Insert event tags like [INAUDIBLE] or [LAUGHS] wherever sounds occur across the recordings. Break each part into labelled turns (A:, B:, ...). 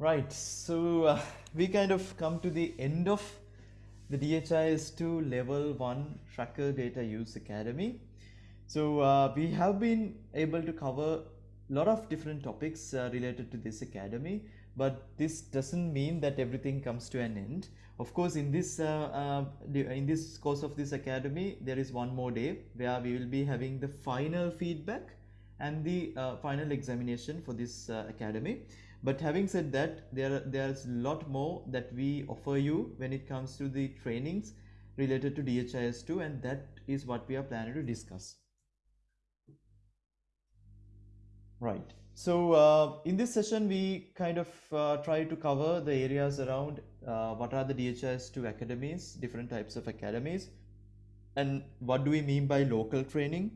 A: Right, so uh, [LAUGHS] we kind of come to the end of the DHIS2 Level 1 Tracker Data Use Academy. So uh, we have been able to cover a lot of different topics uh, related to this academy, but this doesn't mean that everything comes to an end. Of course, in this uh, uh, in this course of this academy, there is one more day where we will be having the final feedback and the uh, final examination for this academy but having said that there there's a lot more that we offer you when it comes to the trainings related to DHIS2 and that is what we are planning to discuss. Right. So uh, in this session we kind of uh, try to cover the areas around uh, what are the DHIS2 academies different types of academies and what do we mean by local training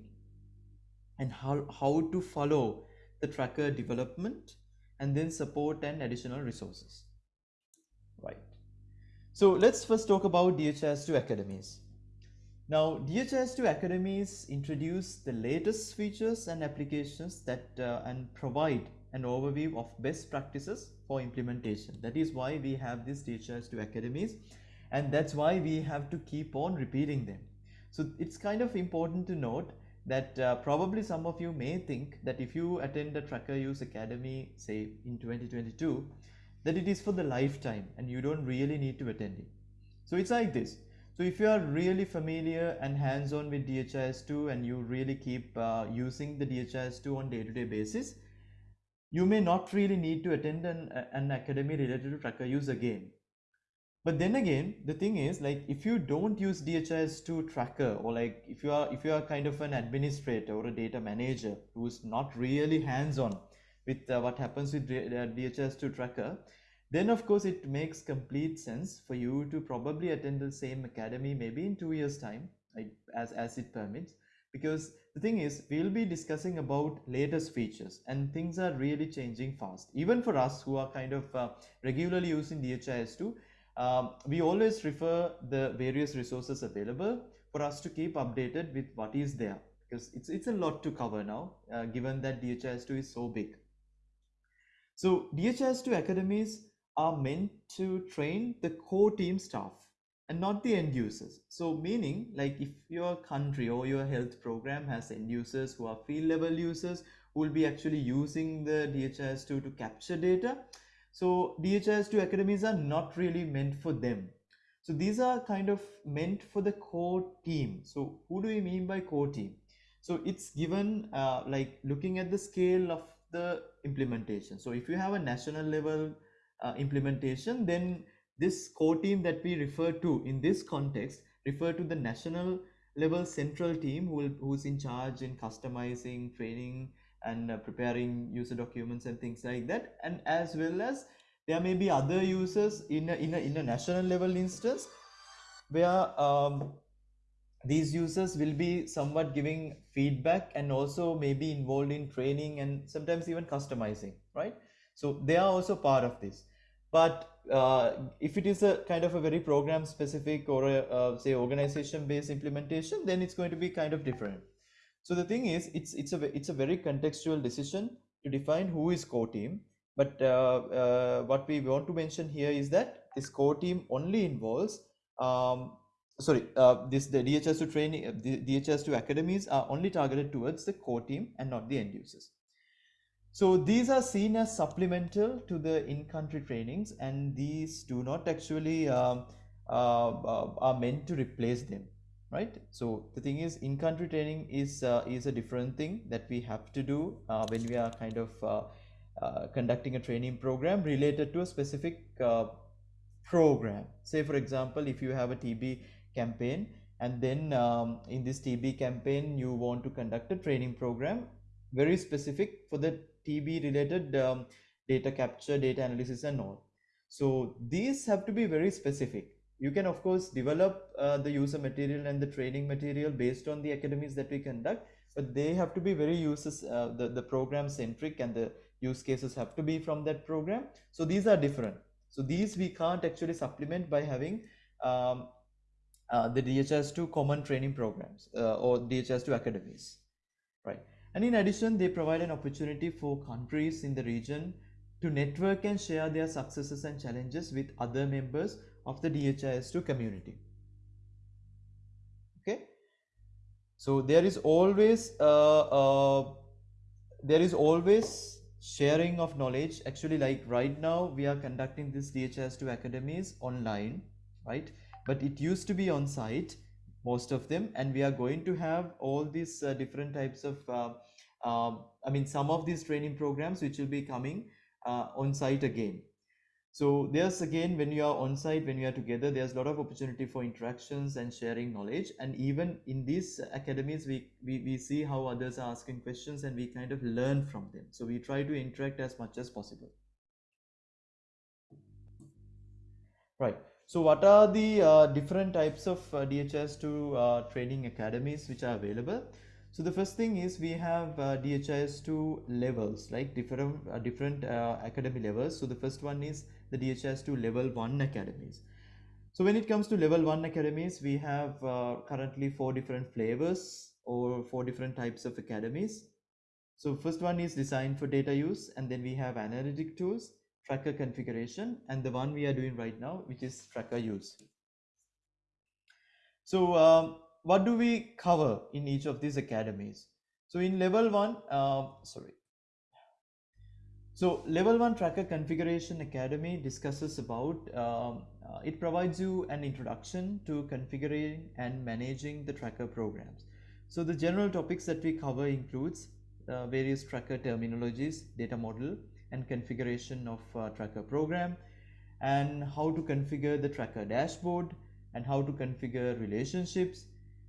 A: and how, how to follow the tracker development and then support and additional resources. Right. So let's first talk about DHIS2 academies. Now DHIS2 academies introduce the latest features and applications that uh, and provide an overview of best practices for implementation. That is why we have these DHIS2 academies and that's why we have to keep on repeating them. So it's kind of important to note that uh, probably some of you may think that if you attend the Tracker Use Academy, say in 2022, that it is for the lifetime and you don't really need to attend it. So it's like this. So if you are really familiar and hands-on with DHIS2 and you really keep uh, using the DHIS2 on day-to-day basis, you may not really need to attend an, an academy related to Tracker Use again. But then again, the thing is like if you don't use DHIS2 tracker or like if you are if you are kind of an administrator or a data manager who's not really hands-on with uh, what happens with D- uh, DHIS2 tracker, then of course it makes complete sense for you to probably attend the same academy maybe in two years time like, as as it permits. Because the thing is we'll be discussing about latest features and things are really changing fast. Even for us who are kind of uh, regularly using DHIS2 um, we always refer the various resources available for us to keep updated with what is there because it's it's a lot to cover now uh, given that DHIS2 is so big. So DHIS2 academies are meant to train the core team staff and not the end users. So meaning like if your country or your health program has end users who are field level users who will be actually using the DHIS2 to capture data, so DHIS2 academies are not really meant for them. So these are kind of meant for the core team. So who do we mean by core team? So it's given uh, like looking at the scale of the implementation. So if you have a national level uh, implementation, then this core team that we refer to in this context refer to the national level central team who will, who's in charge in customizing, training, and uh, preparing user documents and things like that. And as well as there may be other users in a, in a, in a national level instance where um, these users will be somewhat giving feedback and also maybe involved in training and sometimes even customizing right? So they are also part of this. But uh, if it is a kind of a very program specific or a uh, say organization based implementation then it's going to be kind of different so the thing is, it's it's a it's a very contextual decision to define who is core team. But uh, uh, what we want to mention here is that this core team only involves um, sorry uh, this the DHIS2 training uh, the DHIS2 academies are only targeted towards the core team and not the end users. So these are seen as supplemental to the in-country trainings, and these do not actually um, uh, uh, are meant to replace them right? So the thing is in country training is uh, is a different thing that we have to do uh, when we are kind of uh, uh, conducting a training program related to a specific uh, program. Say for example if you have a tb campaign and then um, in this tb campaign you want to conduct a training program very specific for the tb related um, data capture data analysis and all. So these have to be very specific you can of course develop uh, the user material and the training material based on the academies that we conduct but they have to be very users uh, the, the program centric and the use cases have to be from that program. So these are different. So these we can't actually supplement by having um, uh, the DHIS2 common training programs uh, or DHIS2 academies right? And in addition they provide an opportunity for countries in the region to network and share their successes and challenges with other members of the DHIS2 community. Okay, so there is always uh, uh, there is always sharing of knowledge. Actually, like right now, we are conducting this DHIS2 academies online, right? But it used to be on site, most of them, and we are going to have all these uh, different types of uh, um, I mean, some of these training programs which will be coming uh, on site again. So there's again, when you are on site, when you are together, there's a lot of opportunity for interactions and sharing knowledge. And even in these academies, we, we, we see how others are asking questions and we kind of learn from them. So we try to interact as much as possible. Right. So what are the uh, different types of uh, DHIS2 uh, training academies which are available? So the first thing is we have uh, DHIS2 levels, like different uh, different uh, academy levels. So the first one is the DHIS2 level 1 academies. So when it comes to level 1 academies, we have uh, currently four different flavors or four different types of academies. So first one is designed for data use and then we have analytic tools, tracker configuration and the one we are doing right now which is tracker use. So um, what do we cover in each of these academies? So in level one, uh, sorry. So level one tracker configuration academy discusses about, um, uh, it provides you an introduction to configuring and managing the tracker programs. So the general topics that we cover includes uh, various tracker terminologies, data model and configuration of uh, tracker program and how to configure the tracker dashboard and how to configure relationships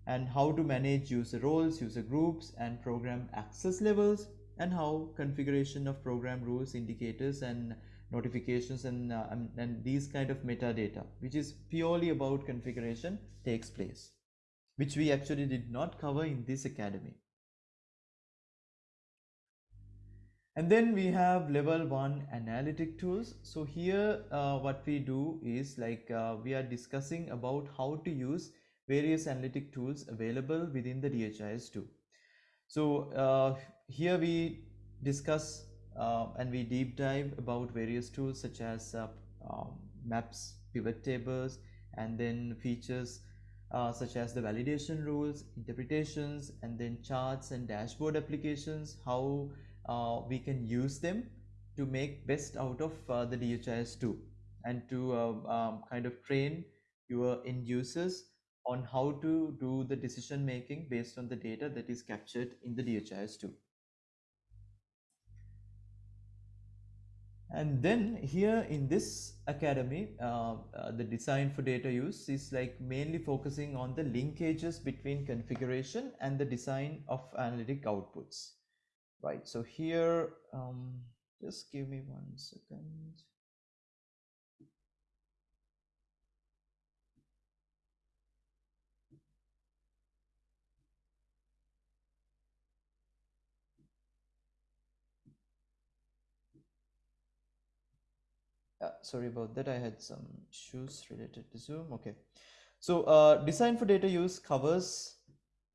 A: and how to manage user roles, user groups and program access levels and how configuration of program rules, indicators and notifications and, uh, and these kind of metadata which is purely about configuration takes place which we actually did not cover in this academy. And then we have level one analytic tools. So here uh, what we do is like uh, we are discussing about how to use various analytic tools available within the DHIS2. So uh, here we discuss uh, and we deep dive about various tools such as uh, um, maps, pivot tables, and then features uh, such as the validation rules, interpretations, and then charts and dashboard applications, how uh, we can use them to make best out of uh, the DHIS2 and to um, kind of train your end users on how to do the decision making based on the data that is captured in the DHIS2. And then here in this academy, uh, uh, the design for data use is like mainly focusing on the linkages between configuration and the design of analytic outputs. Right. So here, um, just give me one second. Uh, sorry about that i had some issues related to zoom. Okay. So uh, design for data use covers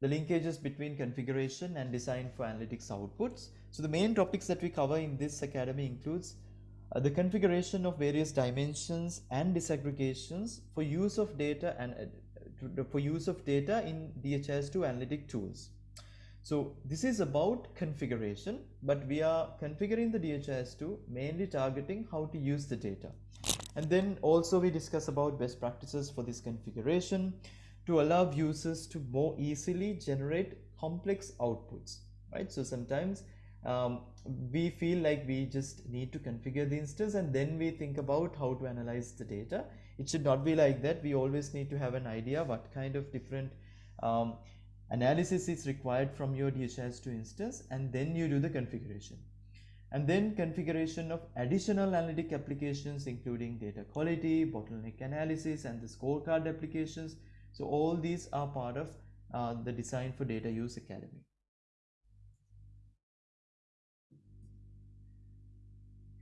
A: the linkages between configuration and design for analytics outputs. So the main topics that we cover in this academy includes uh, the configuration of various dimensions and disaggregations for use of data and uh, for use of data in DHIS2 analytic tools so this is about configuration, but we are configuring the DHIS2 mainly targeting how to use the data. And then also we discuss about best practices for this configuration to allow users to more easily generate complex outputs, right? So sometimes um, we feel like we just need to configure the instance and then we think about how to analyze the data. It should not be like that. We always need to have an idea what kind of different um, analysis is required from your DHIS2 instance and then you do the configuration. And then configuration of additional analytic applications including data quality, bottleneck analysis and the scorecard applications. So all these are part of uh, the Design for Data Use Academy.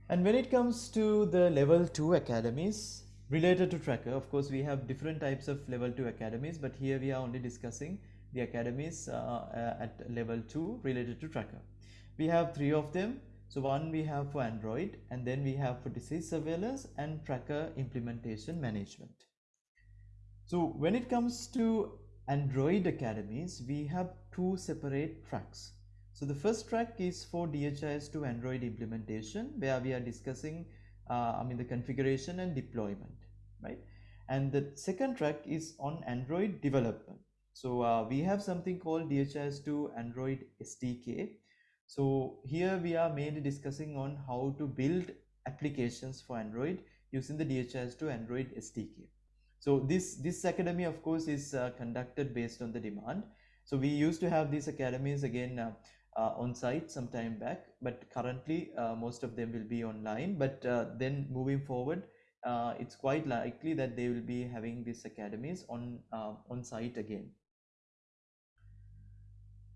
A: And when it comes to the level 2 academies related to Tracker, of course we have different types of level 2 academies but here we are only discussing the academies uh, uh, at level 2 related to tracker. We have three of them. So one we have for Android and then we have for disease surveillance and tracker implementation management. So when it comes to Android academies, we have two separate tracks. So the first track is for DHIS2 Android implementation where we are discussing uh, I mean the configuration and deployment, right? And the second track is on Android development. So uh, we have something called DHIS2 Android SDK. So here we are mainly discussing on how to build applications for Android using the DHIS2 Android SDK. So this, this academy of course is uh, conducted based on the demand. So we used to have these academies again uh, uh, on site some time back, but currently uh, most of them will be online. But uh, then moving forward, uh, it's quite likely that they will be having these academies on on site again.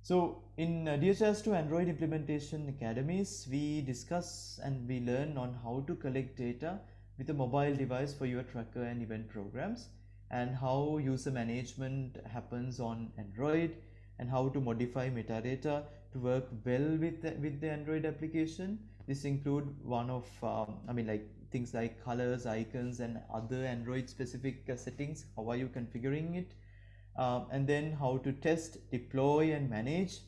A: So in uh, DHIS2 Android implementation academies, we discuss and we learn on how to collect data with a mobile device for your tracker and event programs and how user management happens on Android and how to modify metadata to work well with the, with the Android application. This include one of, um, I mean like things like colors, icons and other Android specific uh, settings. How are you configuring it? Um, and then how to test, deploy and manage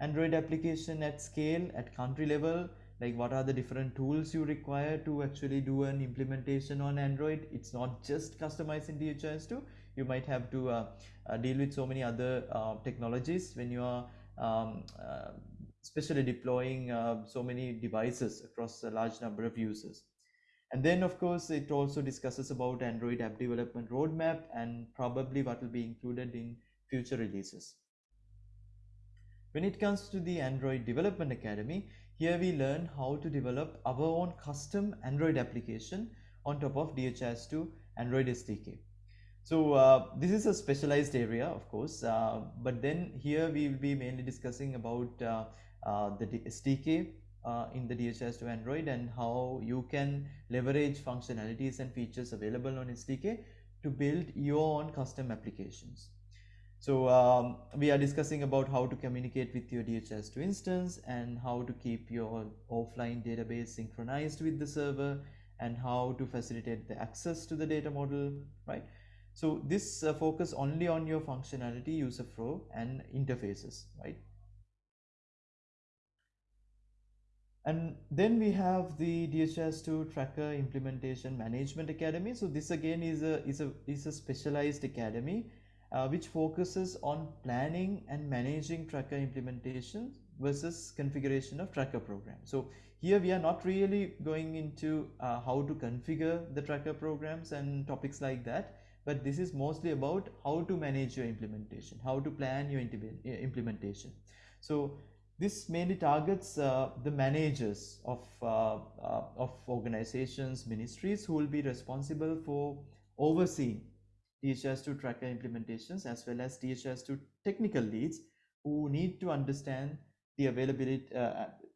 A: Android application at scale, at country level, like what are the different tools you require to actually do an implementation on Android. It's not just customizing DHIS2. You might have to uh, uh, deal with so many other uh, technologies when you are um, uh, especially deploying uh, so many devices across a large number of users. And then of course, it also discusses about Android app development roadmap and probably what will be included in future releases. When it comes to the Android Development Academy, here we learn how to develop our own custom Android application on top of DHIS2 Android SDK. So uh, this is a specialized area, of course, uh, but then here we will be mainly discussing about uh, uh the SDK uh, in the DHIS2 Android and how you can leverage functionalities and features available on SDK to build your own custom applications. So um, we are discussing about how to communicate with your DHIS2 instance and how to keep your offline database synchronized with the server and how to facilitate the access to the data model, right? So this uh, focus only on your functionality, user flow and interfaces, right? And then we have the DHIS2 Tracker Implementation Management Academy. So this again is a is a is a specialized academy uh, which focuses on planning and managing tracker implementation versus configuration of tracker programs. So here we are not really going into uh, how to configure the tracker programs and topics like that, but this is mostly about how to manage your implementation, how to plan your implementation. So this mainly targets uh, the managers of, uh, uh, of organizations, ministries who will be responsible for overseeing DHIS2 tracker implementations as well as DHIS2 technical leads who need to understand the availability,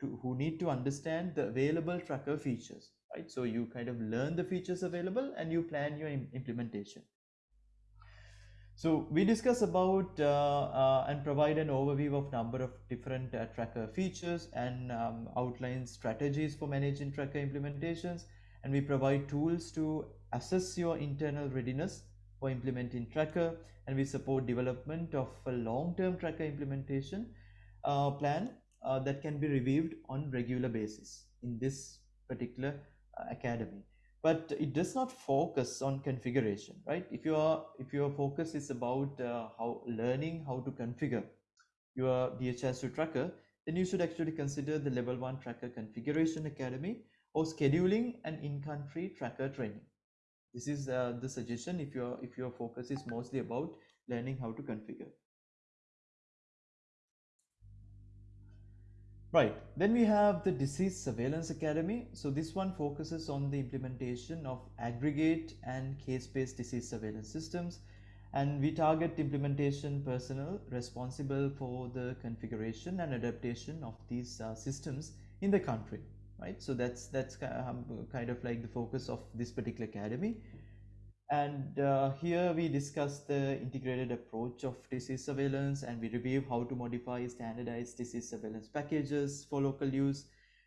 A: to, who need to understand the available tracker features, right? So you kind of learn the features available and you plan your implementation. So we discuss about uh, uh, and provide an overview of number of different uh, tracker features and um, outline strategies for managing tracker implementations. And we provide tools to assess your internal readiness for implementing tracker. And we support development of a long-term tracker implementation uh, plan uh, that can be reviewed on regular basis in this particular uh, academy but it does not focus on configuration right? If your if your focus is about uh, how learning how to configure your DHIS2 tracker then you should actually consider the level 1 tracker configuration academy or scheduling an in-country tracker training. This is uh, the suggestion if your if your focus is mostly about learning how to configure Right, then we have the Disease Surveillance Academy. So this one focuses on the implementation of aggregate and case-based disease surveillance systems. And we target implementation personnel responsible for the configuration and adaptation of these uh, systems in the country. Right, so that's that's kind of like the focus of this particular academy. And uh, here we discuss the integrated approach of disease surveillance and we review how to modify standardized disease surveillance packages for local use.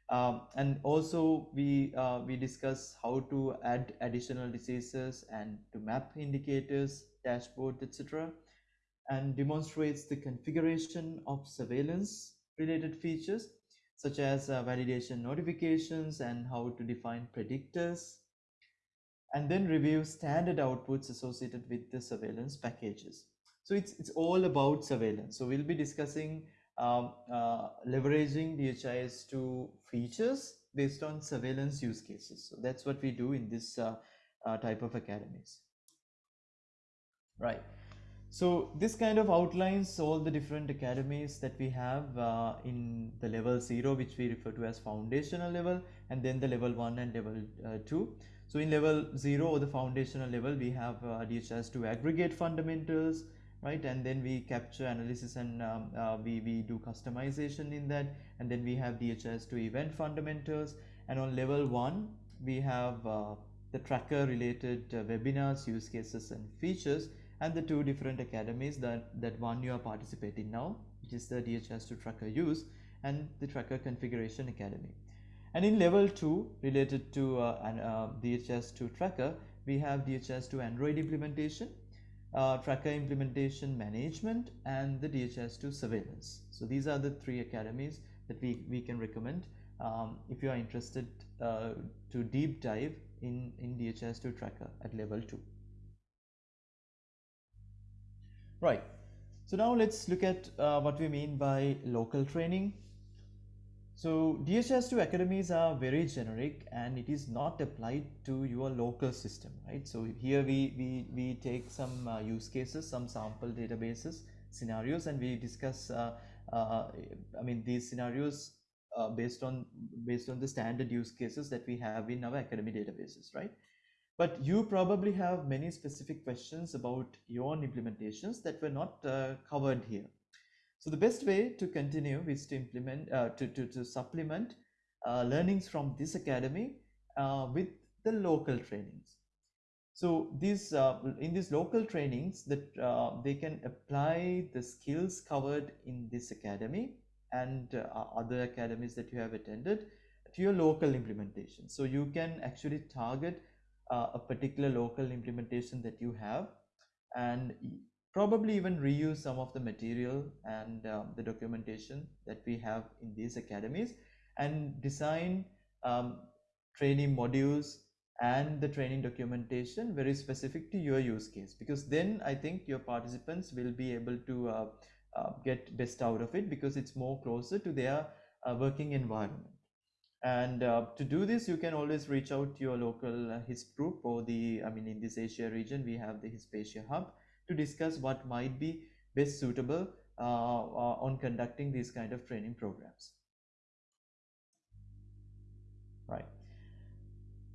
A: Um, and also we uh, we discuss how to add additional diseases and to map indicators, dashboard, etc. And demonstrates the configuration of surveillance related features such as uh, validation notifications and how to define predictors and then review standard outputs associated with the surveillance packages. So it's, it's all about surveillance. So we'll be discussing um, uh, leveraging DHIS2 features based on surveillance use cases. So that's what we do in this uh, uh, type of academies. Right. So this kind of outlines all the different academies that we have uh, in the level 0 which we refer to as foundational level and then the level 1 and level uh, 2. So in level 0 or the foundational level we have uh, DHIS2 aggregate fundamentals right? And then we capture analysis and um, uh, we, we do customization in that. And then we have DHIS2 event fundamentals. And on level 1 we have uh, the tracker related uh, webinars use cases and features and the two different academies that that one you are participating now which is the DHIS2 tracker use and the tracker configuration academy and in level 2 related to uh, an, uh, DHIS2 tracker we have DHIS2 Android implementation uh, tracker implementation management and the DHIS2 surveillance. So these are the three academies that we, we can recommend um, if you are interested uh, to deep dive in, in DHIS2 tracker at level 2. Right. So now let's look at uh, what we mean by local training. So DHIS2 academies are very generic and it is not applied to your local system, right? So here we, we, we take some uh, use cases, some sample databases, scenarios and we discuss, uh, uh, I mean these scenarios uh, based on based on the standard use cases that we have in our academy databases, right? But you probably have many specific questions about your own implementations that were not uh, covered here. So the best way to continue is to implement, uh, to, to, to supplement uh, learnings from this academy uh, with the local trainings. So these, uh, in these local trainings that uh, they can apply the skills covered in this academy and uh, other academies that you have attended to your local implementation. So you can actually target a particular local implementation that you have and probably even reuse some of the material and um, the documentation that we have in these academies and design um, training modules and the training documentation very specific to your use case because then I think your participants will be able to uh, uh, get best out of it because it's more closer to their uh, working environment. And uh, to do this you can always reach out to your local uh, HISP group or the I mean in this Asia region we have the HISP hub to discuss what might be best suitable uh, uh, on conducting these kind of training programs. Right.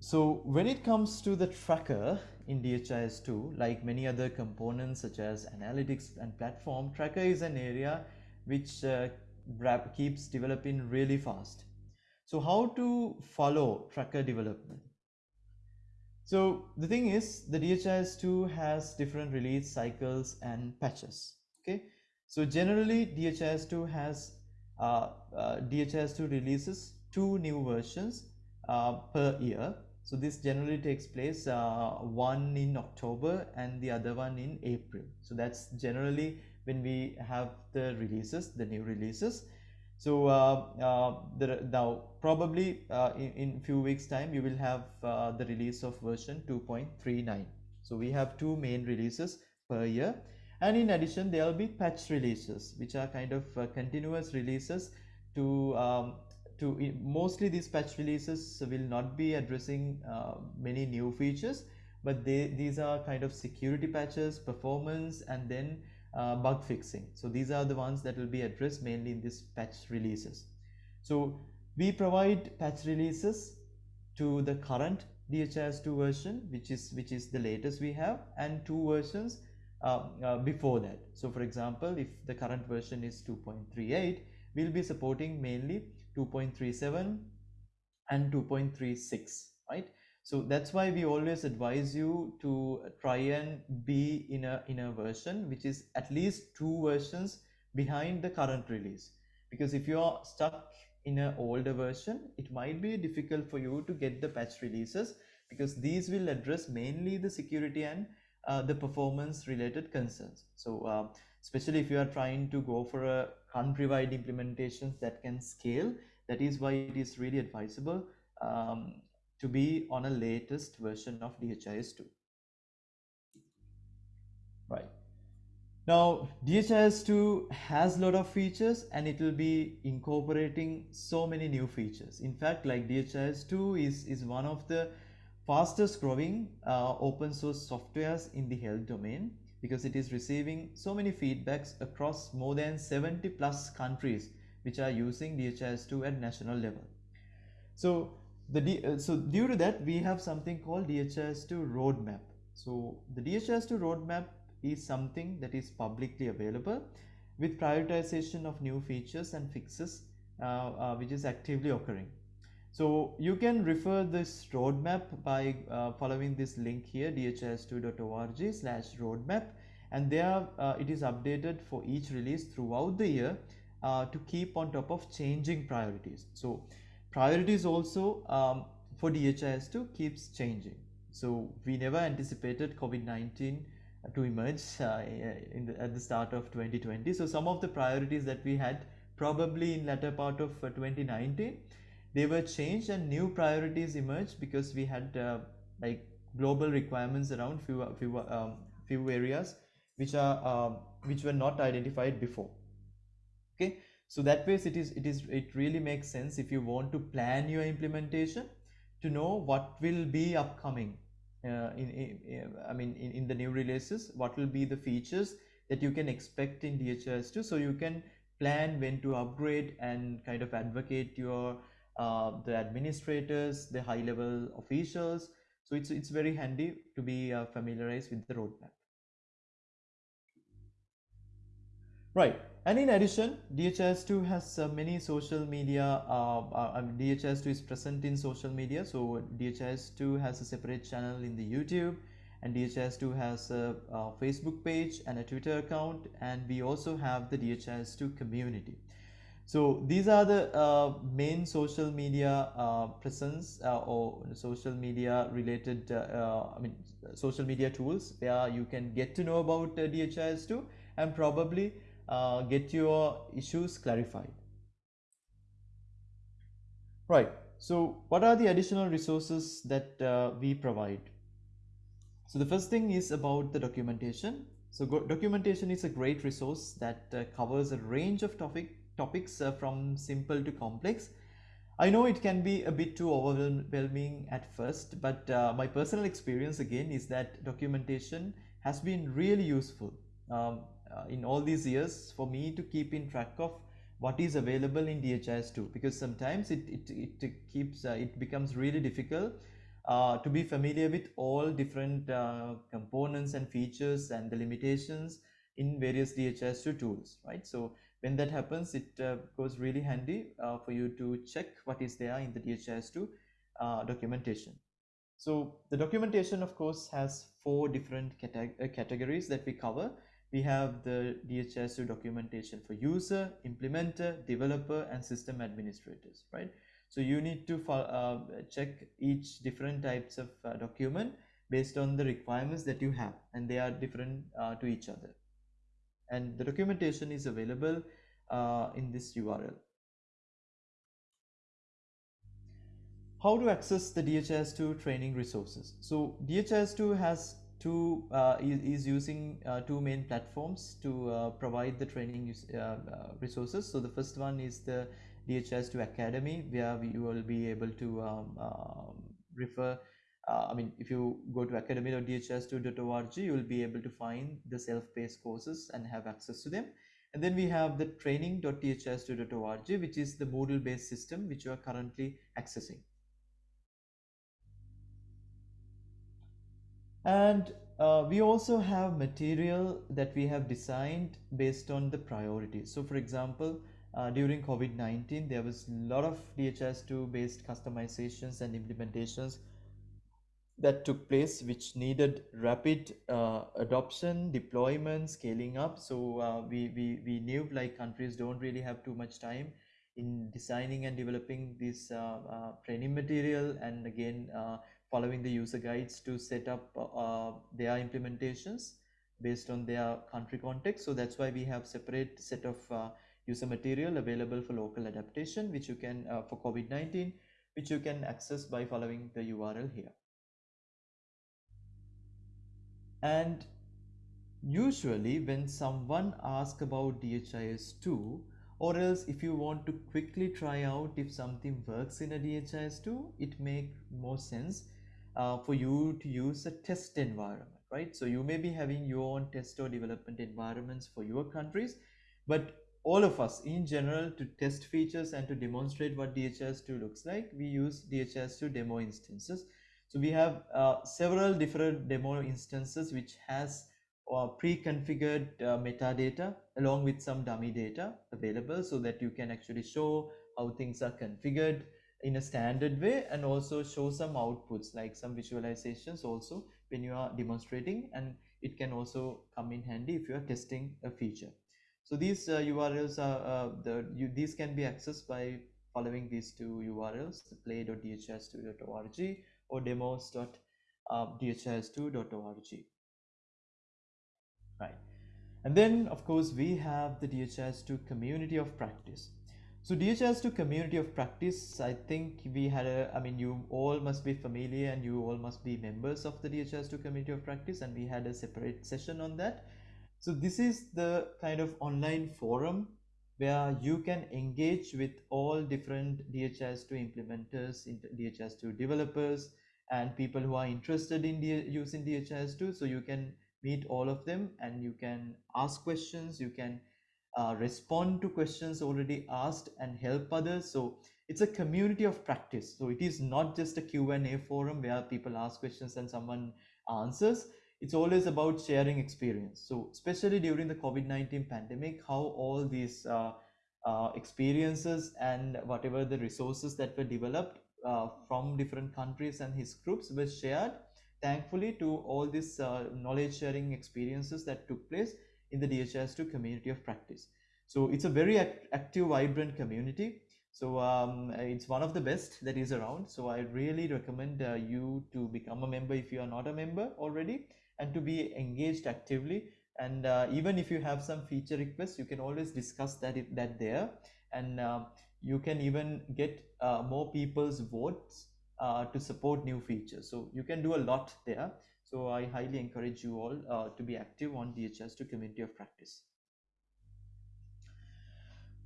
A: So when it comes to the tracker in DHIS2, like many other components such as analytics and platform, tracker is an area which uh, keeps developing really fast. So how to follow tracker development? So the thing is the DHIS2 has different release cycles and patches. Okay. So generally DHIS2 has uh, uh, DHIS2 releases two new versions uh, per year. So this generally takes place uh, one in October and the other one in April. So that's generally when we have the releases, the new releases. So uh, uh, now probably uh, in, in few weeks time you will have the release of version 2.39. So we have two main releases per year and in addition there will be patch releases which are kind of uh, continuous releases to um, to mostly these patch releases will not be addressing uh, many new features but they these are kind of security patches performance and then uh, bug fixing. So these are the ones that will be addressed mainly in this patch releases. So we provide patch releases to the current DHIS2 version, which is which is the latest we have, and two versions uh, uh, before that. So for example, if the current version is 2.38, we'll be supporting mainly 2.37 and 2.36, right? So that's why we always advise you to try and be in a, in a version which is at least two versions behind the current release. Because if you are stuck in an older version, it might be difficult for you to get the patch releases because these will address mainly the security and uh, the performance related concerns. So uh, especially if you are trying to go for a country-wide implementations that can scale, that is why it is really advisable um, to be on a latest version of DHIS2. Right. Now, DHIS2 has a lot of features and it will be incorporating so many new features. In fact, like DHIS2 is, is one of the fastest growing uh, open source softwares in the health domain because it is receiving so many feedbacks across more than 70 plus countries which are using DHIS2 at national level. So the uh, so due to that we have something called DHIS2 roadmap. So the DHIS2 roadmap is something that is publicly available with prioritization of new features and fixes uh, uh, which is actively occurring. So you can refer this roadmap by uh, following this link here dhis2.org slash roadmap and there uh, it is updated for each release throughout the year uh, to keep on top of changing priorities. So priorities also um, for DHIS2 keeps changing. So we never anticipated COVID-19 to emerge uh, the, at the start of 2020. So some of the priorities that we had probably in latter part of uh, 2019, they were changed and new priorities emerged because we had uh, like global requirements around few few um, few areas which are um, which were not identified before. Okay, so that way it is it is it really makes sense if you want to plan your implementation to know what will be upcoming uh, in, in, I mean in, in the new releases what will be the features that you can expect in DHIS2 so you can plan when to upgrade and kind of advocate your uh, the administrators the high level officials. So it's it's very handy to be uh, familiarized with the roadmap. Right and in addition DHIS2 has uh, many social media uh, uh, DHIS2 is present in social media. So DHIS2 has a separate channel in the YouTube and DHIS2 has a, a, Facebook page and a Twitter account and we also have the DHIS2 community. So these are the uh, main social media uh, presence uh, or social media related I mean social media tools where you can get to know about DHIS2 and probably uh, get your issues clarified. Right. So what are the additional resources that uh, we provide? So the first thing is about the documentation. So documentation is a great resource that uh, covers a range of topic topics uh, from simple to complex. I know it can be a bit too overwhelming at first, but uh, my personal experience again is that documentation has been really useful. Um, uh, in all these years for me to keep in track of what is available in DHIS2 because sometimes it, it, it keeps uh, it becomes really difficult uh, to be familiar with all different uh, components and features and the limitations in various DHIS2 tools right? So when that happens it uh, goes really handy uh, for you to check what is there in the DHIS2 documentation. So the documentation of course has four different categories that we cover we have the DHIS2 documentation for user, implementer, developer, and system administrators, right? So you need to uh, check each different types of uh, document based on the requirements that you have, and they are different uh, to each other. And the documentation is available uh, in this URL. How to access the DHIS2 training resources? So DHIS2 has two uh, is, is, using uh, two main platforms to uh, provide the training uh, uh, resources. So the first one is the DHIS2 Academy where you will be able to um, um refer uh, I mean, if you go to academy.dhis2.org, you will be able to find the self-paced courses and have access to them. And then we have the training.dhis2.org, which is the Moodle-based system which you are currently accessing. And uh, we also have material that we have designed based on the priorities. So for example uh, during COVID-19 there was a lot of DHIS2 based customizations and implementations that took place which needed rapid uh, adoption deployment scaling up. So uh, we, we we knew like countries don't really have too much time in designing and developing this uh, uh, training material. And again uh, following the user guides to set up uh, uh, their implementations based on their country context. So that's why we have separate set of uh, user material available for local adaptation, which you can for COVID-19, which you can access by following the URL here. And usually when someone asks about DHIS2, or else if you want to quickly try out if something works in a DHIS2, it make more sense uh, for you to use a test environment, right? So you may be having your own test or development environments for your countries, but all of us in general to test features and to demonstrate what DHIS2 looks like, we use DHIS2 demo instances. So we have uh, several different demo instances which has uh, pre-configured uh, metadata along with some dummy data available so that you can actually show how things are configured in a standard way and also show some outputs like some visualizations also when you are demonstrating and it can also come in handy if you are testing a feature. So these uh, URLs are uh, the you, these can be accessed by following these two URLs play.dhis2.org or demos.dhis2.org right. And then of course we have the DHIS2 community of practice so DHIS2 community of practice I think we had a I mean you all must be familiar and you all must be members of the DHIS2 community of practice and we had a separate session on that so this is the kind of online forum where you can engage with all different DHIS2 implementers, DHIS2 developers, and people who are interested in using DHIS2. So you can meet all of them and you can ask questions you can uh, respond to questions already asked and help others. So it's a community of practice. So it is not just a q&a forum where people ask questions and someone answers. It's always about sharing experience. So especially during the covid-19 pandemic how all these uh, uh, experiences and whatever the resources that were developed uh, from different countries and HISP groups were shared thankfully to all these uh, knowledge sharing experiences that took place in the DHIS2 community of practice. So it's a very act active, vibrant community. So um, it's one of the best that is around. So I really recommend uh, you to become a member if you are not a member already and to be engaged actively. And uh, even if you have some feature requests, you can always discuss that, that there. And uh, you can even get uh, more people's votes uh, to support new features. So you can do a lot there. So I highly encourage you all uh, to be active on DHIS2 community of practice.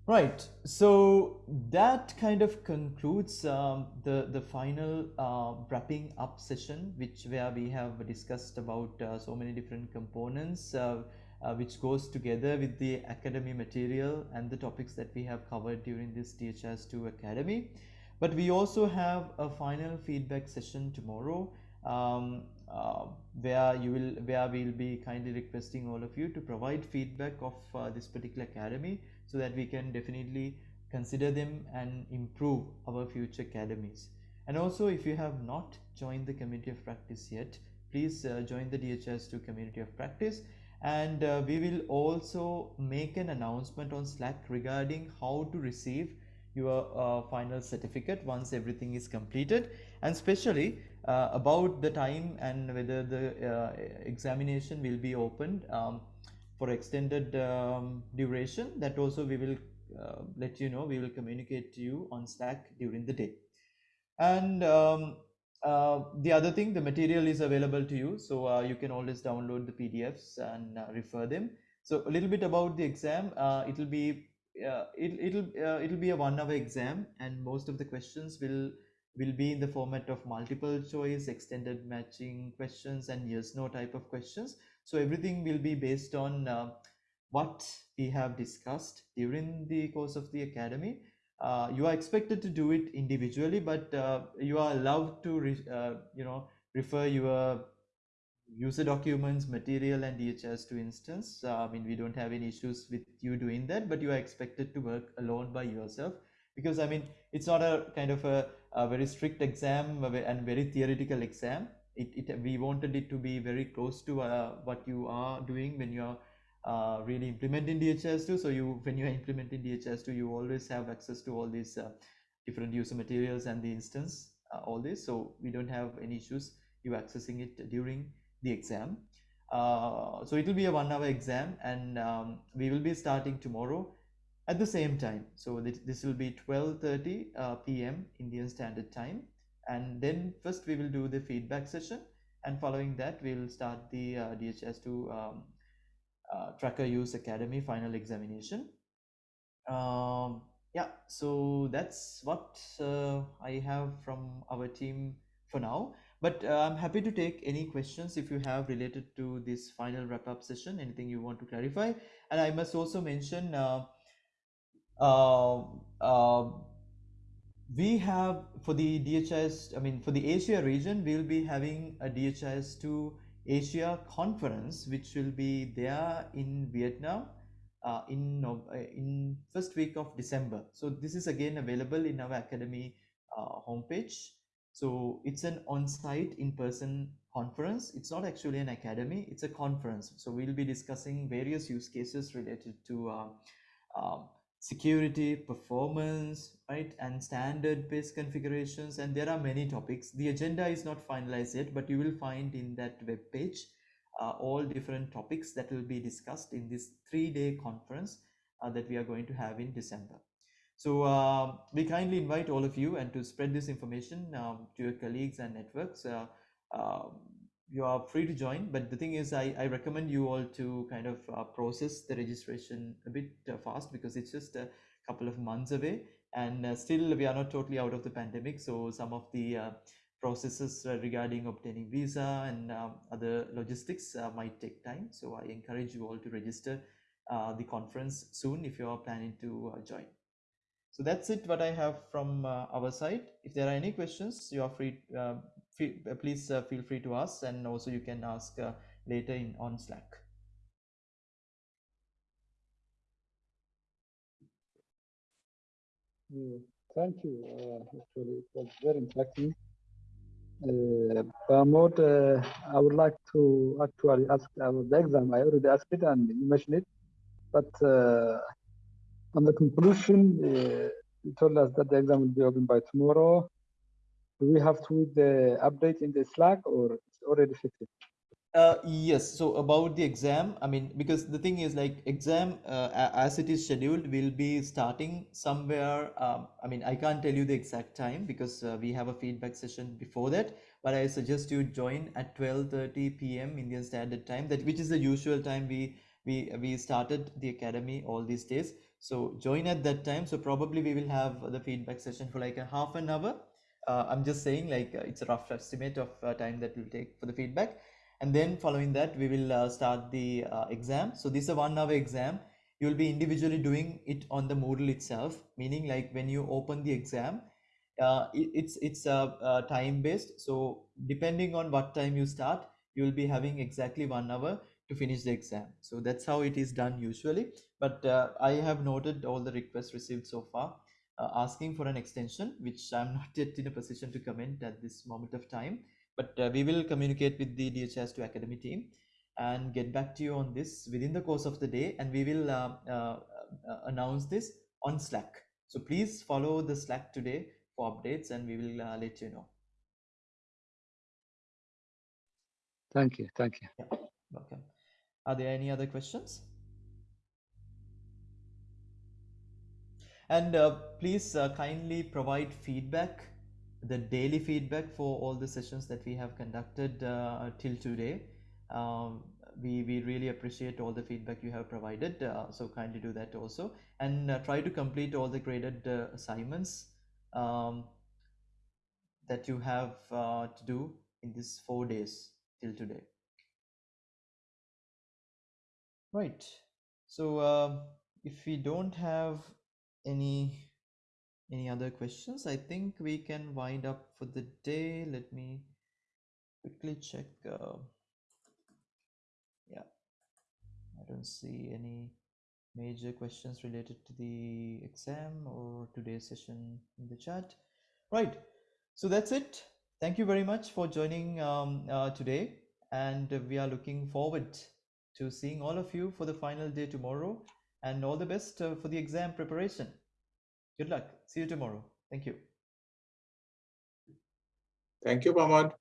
A: Right, so that kind of concludes um, the, the final uh, wrapping up session, which where we have discussed about uh, so many different components, uh, uh which goes together with the academy material and the topics that we have covered during this DHIS2 Academy. But we also have a final feedback session tomorrow. Um, where you will where we'll be kindly requesting all of you to provide feedback of uh, this particular academy so that we can definitely consider them and improve our future academies. And also if you have not joined the community of practice yet please uh, join the DHIS2 community of practice. And uh, we will also make an announcement on slack regarding how to receive your uh, final certificate once everything is completed. And especially uh, about the time and whether the uh, examination will be opened um, for extended um, duration that also we will uh, let you know we will communicate to you on slack during the day. And um, uh, the other thing the material is available to you so uh, you can always download the pdfs and refer them. So a little bit about the exam it will be uh, it, it'll uh, it'll be a one hour exam and most of the questions will will be in the format of multiple choice extended matching questions and yes no type of questions. So everything will be based on uh, what we have discussed during the course of the academy. Uh, you are expected to do it individually but uh, you are allowed to you know refer your user documents, material, and DHIS2 instance. Uh, I mean, we don't have any issues with you doing that, but you are expected to work alone by yourself because I mean, it's not a kind of a, a very strict exam and very theoretical exam. It, it we wanted it to be very close to uh, what you are doing when you are uh, really implementing DHIS2. So you, when you're implementing DHIS2, you always have access to all these uh, different user materials and the instance, uh, all this. So we don't have any issues you accessing it during the exam. Uh, so it will be a one hour exam and um, we will be starting tomorrow at the same time. So this, this will be 12.30 uh, p.m. Indian Standard Time. And then first we will do the feedback session and following that we'll start the uh, DHIS2 um, uh, Tracker Use Academy final examination. Um, yeah, so that's what uh, I have from our team for now. But uh, I'm happy to take any questions if you have related to this final wrap-up session, anything you want to clarify. And I must also mention uh, uh, uh, we have for the DHIS, I mean, for the Asia region, we'll be having a DHIS2 Asia conference, which will be there in Vietnam uh, in, uh, in first week of December. So this is again available in our Academy homepage. So it's an on-site in-person conference. It's not actually an academy, it's a conference. So we'll be discussing various use cases related to uh, um, security, performance, right, and standard-based configurations, and there are many topics. The agenda is not finalized yet, but you will find in that web page uh, all different topics that will be discussed in this three-day conference uh, that we are going to have in December. So uh, we kindly invite all of you and to spread this information um, to your colleagues and networks. Uh, um, you are free to join but the thing is i, I recommend you all to kind of uh, process the registration a bit uh, fast because it's just a couple of months away and uh, still we are not totally out of the pandemic. So some of the uh, processes uh, regarding obtaining visa and um, other logistics uh, might take time. So i encourage you all to register the conference soon if you are planning to join so that's it what i have from our side if there are any questions you are free uh, please uh, feel free to ask and also you can ask uh, later in on Slack.
B: thank you. actually, it was very interesting. Uh, uh, I would like to actually ask about the exam. I already asked it and you mentioned it, but on the conclusion, uh, you told us that the exam will be open by tomorrow do we have to the update in the Slack or it's already fixed?
A: Uh, yes. So about the exam, I mean, because the thing is like exam uh, as it is scheduled will be starting somewhere. Um, I mean, I can't tell you the exact time because uh, we have a feedback session before that. But I suggest you join at 12:30 p.m. Indian Standard Time. That which is the usual time we we we started the academy all these days. So join at that time. So probably we will have the feedback session for like a half an hour. Uh, i'm just saying like uh, it's a rough estimate of uh, time that will take for the feedback. And then following that we will uh, start the uh, exam. So this is a one hour exam. You will be individually doing it on the moodle itself meaning like when you open the exam uh, it, it's it's time based so depending on what time you start you will be having exactly one hour to finish the exam so that's how it is done usually but i have noted all the requests received so far uh, asking for an extension, which I'm [LAUGHS] not yet in a position to comment at this moment of time. But uh, we will communicate with the DHIS2 Academy team and get back to you on this within the course of the day. And we will uh, uh, uh announce this on Slack. So please follow the Slack today for updates and we will uh, let you know.
B: Thank you. Thank you.
A: Yeah, welcome. Are there any other questions? and uh, please uh, kindly provide feedback the daily feedback for all the sessions that we have conducted uh, till today. Um, we we really appreciate all the feedback you have provided uh, so kindly do that also. And uh, try to complete all the graded uh, assignments um, that you have to do in these four days till today right. So um, if we don't have any any other questions i think we can wind up for the day. Let me quickly check uh, yeah. I don't see any major questions related to the exam or today's session in the chat. Right. So that's it. Thank you very much for joining um, uh, today and we are looking forward to seeing all of you for the final day tomorrow and all the best uh, for the exam preparation. Good luck. See you tomorrow. Thank you.
C: Thank you, Pramod.